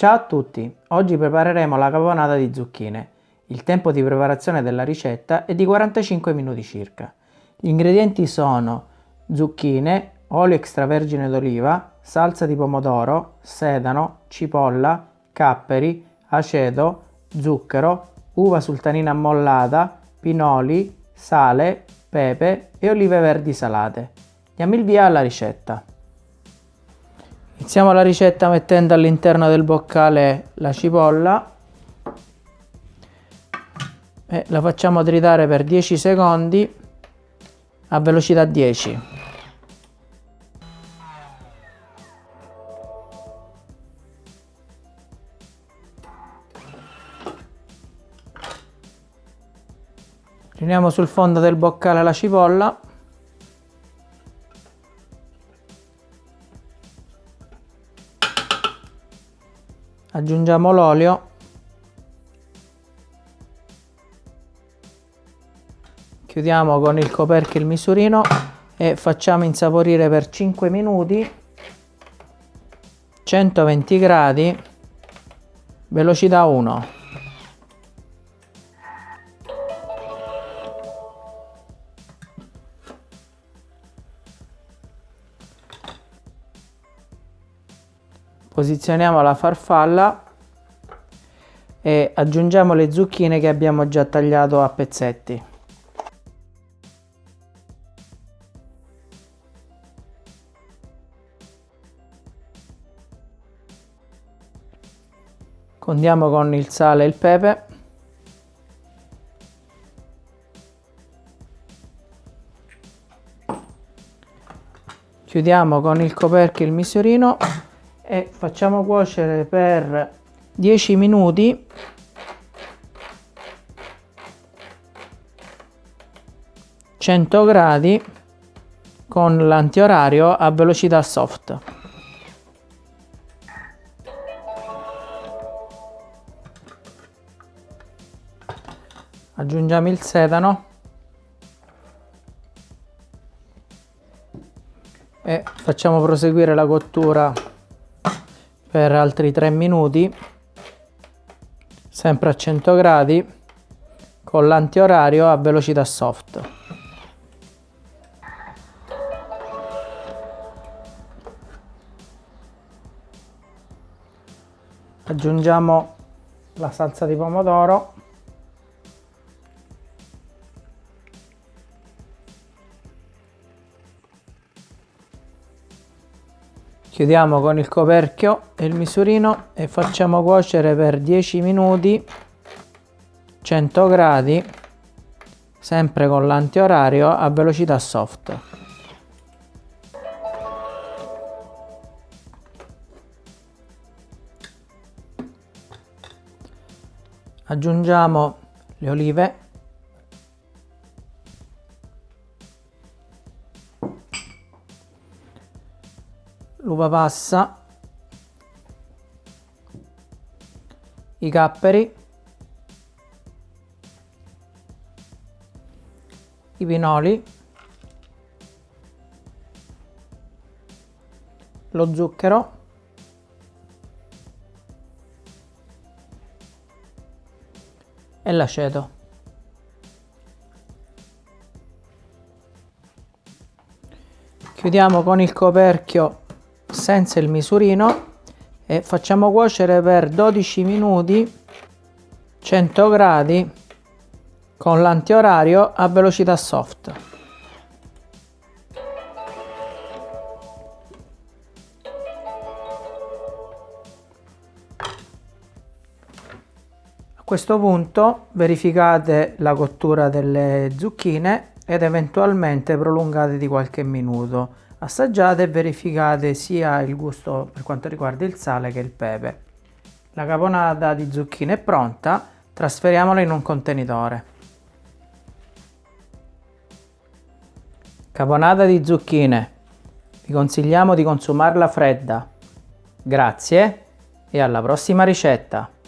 Ciao a tutti! Oggi prepareremo la caponata di zucchine. Il tempo di preparazione della ricetta è di 45 minuti circa. Gli ingredienti sono zucchine, olio extravergine d'oliva, salsa di pomodoro, sedano, cipolla, capperi, aceto, zucchero, uva sultanina ammollata, pinoli, sale, pepe e olive verdi salate. Diamo il via alla ricetta. Iniziamo la ricetta mettendo all'interno del boccale la cipolla e la facciamo tritare per 10 secondi a velocità 10. Riuniamo sul fondo del boccale la cipolla aggiungiamo l'olio. Chiudiamo con il coperchio il misurino e facciamo insaporire per 5 minuti 120 gradi velocità 1 posizioniamo la farfalla e aggiungiamo le zucchine che abbiamo già tagliato a pezzetti. Condiamo con il sale e il pepe. Chiudiamo con il coperchio il misurino e facciamo cuocere per 10 minuti. Cento gradi con l'antiorario a velocità soft. Aggiungiamo il sedano. E facciamo proseguire la cottura per altri 3 minuti sempre a 100 gradi con l'antiorario a velocità soft. Aggiungiamo la salsa di pomodoro chiudiamo con il coperchio e il misurino e facciamo cuocere per 10 minuti 100 gradi sempre con l'antiorario a velocità soft. Aggiungiamo le olive l'uva passa, i capperi, i pinoli, lo zucchero, l'aceto. Chiudiamo con il coperchio senza il misurino e facciamo cuocere per 12 minuti 100 gradi con l'antiorario a velocità soft. A questo punto verificate la cottura delle zucchine ed eventualmente prolungate di qualche minuto assaggiate e verificate sia il gusto per quanto riguarda il sale che il pepe. La caponata di zucchine è pronta, trasferiamola in un contenitore. Caponata di zucchine. Vi consigliamo di consumarla fredda. Grazie e alla prossima ricetta!